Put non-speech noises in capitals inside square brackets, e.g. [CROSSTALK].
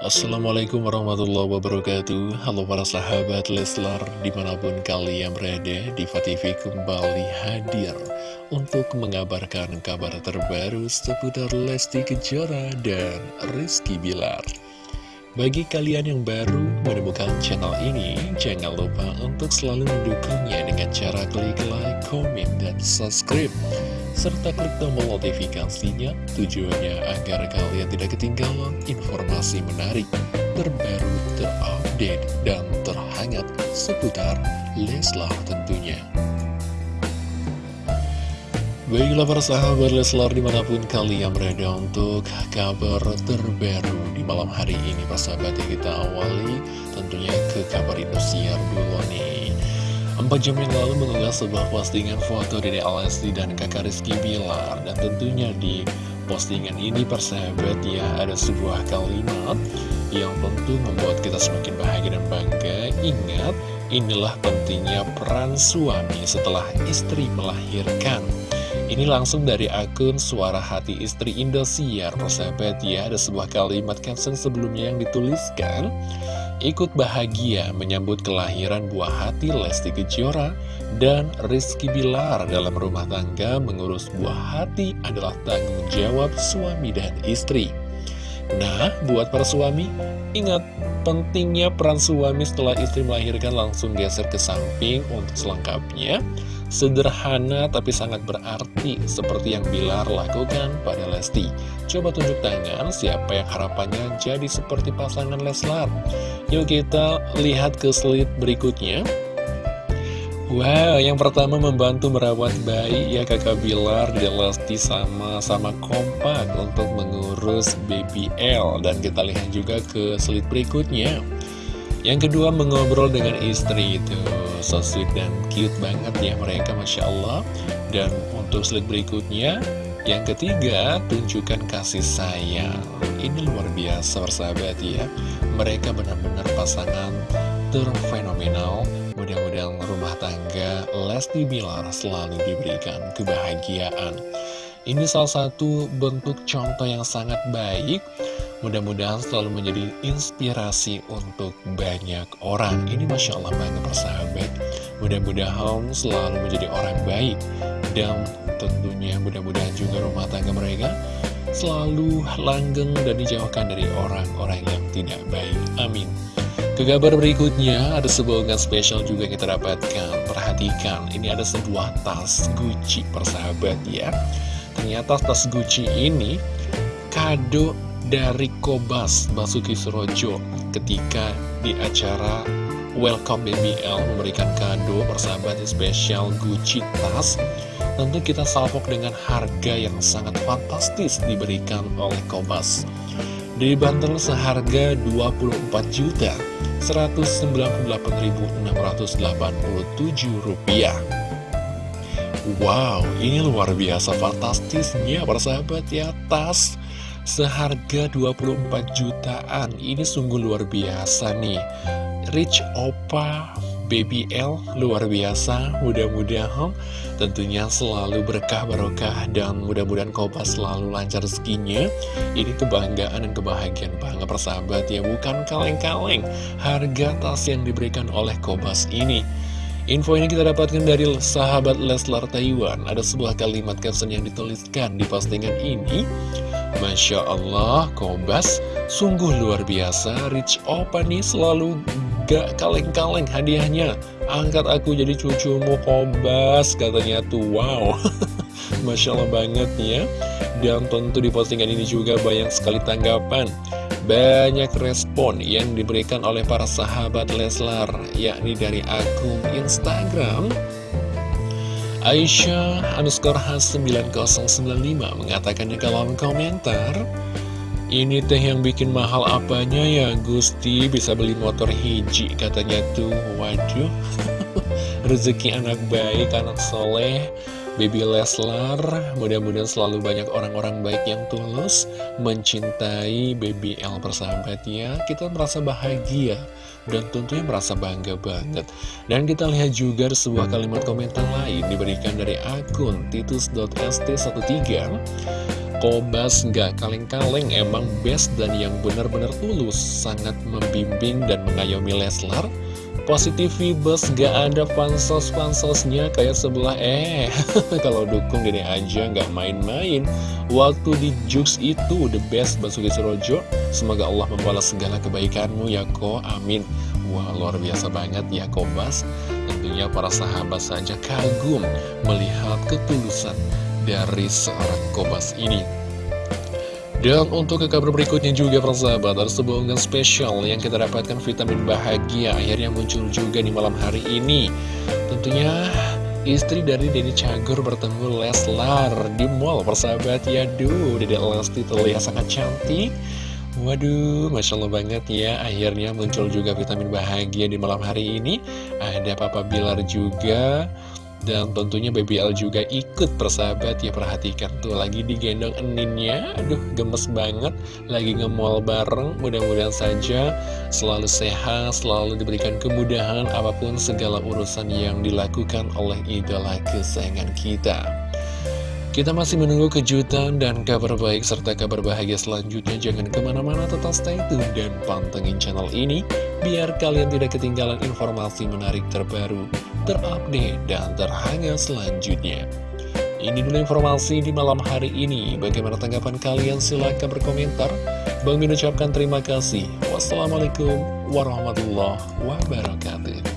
Assalamualaikum warahmatullahi wabarakatuh Halo para sahabat Leslar Di mana pun kalian berada Diva TV kembali hadir Untuk mengabarkan kabar terbaru Seputar Lesti Kejora dan Rizky Bilar bagi kalian yang baru menemukan channel ini, jangan lupa untuk selalu mendukungnya dengan cara klik like, komen, dan subscribe. Serta klik tombol notifikasinya. Tujuannya agar kalian tidak ketinggalan informasi menarik, terbaru, terupdate, dan terhangat seputar Leslar tentunya. Baiklah para sahabat Leslar di mana pun kalian berada untuk kabar terbaru di malam hari ini Para sahabat yang kita awali. Tentunya ke kabar Indosiar dulu nih Empat jam yang lalu mengunggah sebuah postingan foto dari Alesti dan kakak Rizky Bilar. Dan tentunya di postingan ini persahabat ya ada sebuah kalimat yang tentu membuat kita semakin bahagia dan bangga. Ingat, inilah pentingnya peran suami setelah istri melahirkan. Ini langsung dari akun Suara Hati Istri Indosiar. Persahabat ya, ada sebuah kalimat caption sebelumnya yang dituliskan Ikut bahagia menyambut kelahiran buah hati Lesti Kejora dan Rizky Bilar dalam rumah tangga mengurus buah hati adalah tanggung jawab suami dan istri. Nah, buat para suami, ingat pentingnya peran suami setelah istri melahirkan langsung geser ke samping untuk selengkapnya Sederhana tapi sangat berarti seperti yang Bilar lakukan pada Lesti. Coba tunjuk tangan siapa yang harapannya jadi seperti pasangan Leslar. Yuk kita lihat ke slide berikutnya. Wow, yang pertama membantu merawat bayi ya kakak Bilar dan Lesti sama-sama kompak untuk mengurus BBL Dan kita lihat juga ke slide berikutnya Yang kedua mengobrol dengan istri itu so sweet dan cute banget ya mereka Masya Allah. Dan untuk slide berikutnya Yang ketiga, tunjukkan kasih sayang. Ini luar biasa persahabat ya. Mereka benar-benar pasangan terfenomenal. Mudah-mudahan rumah tangga Lesti Bilar selalu diberikan kebahagiaan. Ini salah satu bentuk contoh yang sangat baik Mudah-mudahan selalu menjadi inspirasi untuk banyak orang. Ini Masya Allah banget persahabat. Mudah-mudahan selalu menjadi orang baik. Dan tentunya mudah-mudahan juga rumah tangga mereka Selalu langgeng dan dijauhkan dari orang-orang yang tidak baik. Amin. Ke kabar berikutnya ada sebuah unggahan spesial juga kita dapatkan. Perhatikan ini ada sebuah tas Gucci persahabat ya. Ternyata tas Gucci ini kado dari Kobas Basuki Surojo ketika di acara Welcome BBL memberikan kado persahabat spesial Gucci tas. Tentu kita salvok dengan harga yang sangat fantastis diberikan oleh Kobas. Dibanderol seharga 24 juta 198.687 rupiah. Wow, ini luar biasa fantastisnya persahabat ya tas seharga 24 jutaan. Ini sungguh luar biasa nih. Rich Opa Baby L luar biasa. Mudah-mudahan tentunya selalu berkah barokah dan mudah-mudahan Koba selalu lancar rezekinya. Ini kebanggaan dan kebahagiaan banget persahabat ya bukan kaleng-kaleng. Harga tas yang diberikan oleh Kobas ini Info ini kita dapatkan dari sahabat Leslar Taiwan. Ada sebuah kalimat caption yang dituliskan di postingan ini. Masya Allah, Kobas sungguh luar biasa. Rich Opa nih selalu gak kaleng-kaleng hadiahnya. Angkat aku jadi cucumu Kobas katanya tuh. Wow. [LAUGHS] Masya Allah banget ya. Dan tentu di postingan ini juga banyak sekali tanggapan banyak respon yang diberikan oleh para sahabat Leslar, yakni dari akun Instagram Aisyah underscore has 9095 mengatakan di kolom komentar Ini teh yang bikin mahal apanya ya Gusti? Bisa beli motor hiji katanya tuh. Waduh. [LAUGHS] Rezeki anak baik, anak soleh Baby Leslar, mudah-mudahan selalu banyak orang-orang baik yang tulus mencintai Baby L persahabat ya. Kita merasa bahagia dan tentunya merasa bangga banget. Dan kita lihat juga sebuah kalimat komentar lain diberikan dari akun titus.st13 Kobas nggak kaleng-kaleng emang best dan yang benar-benar tulus sangat membimbing dan mengayomi Leslar positif vibes gak ada pansos-pansosnya kayak sebelah eh. [LAUGHS] Kalau dukung gini aja nggak main-main. Waktu di Jux itu the best Basuki Surojo. Semoga Allah membalas segala kebaikanmu ya ko. Amin. Wah luar biasa banget ya Kobas tentunya para sahabat saja kagum melihat ketulusan dari seorang Kobas ini dan untuk ke kabar berikutnya juga persahabat Ada sebuah unggahan spesial yang kita dapatkan vitamin bahagia Akhirnya muncul juga di malam hari ini. Tentunya istri dari Denny Cagur bertemu Leslar di mall persahabat ya Duh, Dede Lesti terlihat sangat cantik. Waduh, Masya Allah banget ya Akhirnya muncul juga vitamin bahagia di malam hari ini. Ada Papa Bilar juga dan tentunya BBL juga ikut persahabat ya perhatikan tuh lagi digendong eninnya. Aduh gemes banget. Lagi nge-mall bareng Mudah-mudahan saja selalu sehat selalu diberikan kemudahan apa pun segala urusan yang dilakukan oleh idola kesayangan kita. Kita masih menunggu kejutan dan kabar baik serta kabar bahagia selanjutnya. Jangan ke mana-mana tetap stay tune dan pantengin channel ini biar kalian tidak ketinggalan informasi menarik terbaru terupdate, dan terhangat selanjutnya. Ini dulu informasi di malam hari ini. Bagaimana tanggapan kalian? Silahkan berkomentar. Bang Min ucapkan terima kasih. Wassalamualaikum warahmatullahi wabarakatuh.